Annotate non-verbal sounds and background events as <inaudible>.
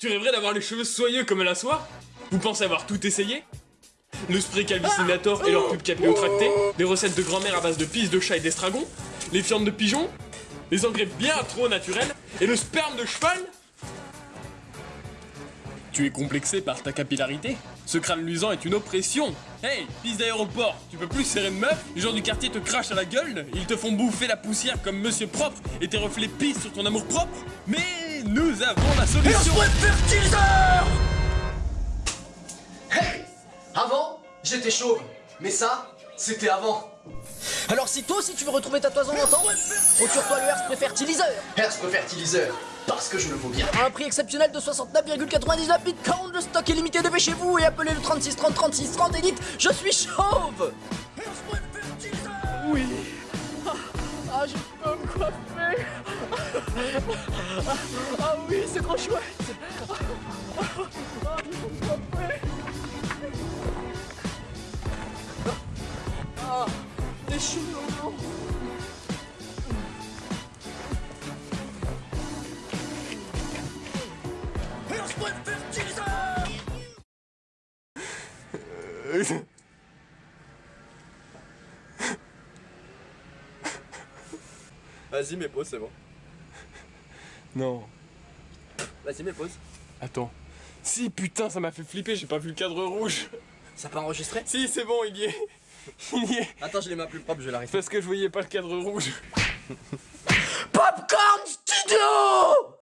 Tu rêverais d'avoir les cheveux soyeux comme la soie? Vous pensez avoir tout essayé? Le spray Calvicinator et leur pub capillotracté Les recettes de grand-mère à base de pisse de chat et d'estragon? Les fientes de pigeon? Les engrais bien trop naturels? Et le sperme de cheval? Tu es complexé par ta capillarité Ce crâne luisant est une oppression Hey, pisse d'aéroport, tu peux plus serrer de meuf Les gens du quartier te crachent à la gueule Ils te font bouffer la poussière comme monsieur propre Et tes reflets pissent sur ton amour propre Mais nous avons la solution fertiliseur Hey Avant, j'étais chauve. Mais ça, c'était avant. Alors si toi aussi tu veux retrouver ta toison d'antan, procure-toi le Airspray Fertiliseur fertiliseur. Parce que je le vaux bien. à un prix exceptionnel de 69,99 bitcoins, le stock est limité, devez chez vous et appelez le 36 30 36 30 et dites Je suis chauve Oui. Ah, ah, je peux me coiffer. Ah, ah oui, c'est trop chouette. Ah, ah, ah, je peux me coiffer. Ah, les cheveux longs. Vas-y, mais pause, c'est bon. Non. Vas-y mais pause. Attends. Si, putain, ça m'a fait flipper, j'ai pas vu le cadre rouge. Ça peut enregistrer Si, c'est bon, il y est. <laughs> Il y est. Attends, je l'ai ma plus propre, je vais l'arrêter. Parce que je voyais pas le cadre rouge. Popcorn Studio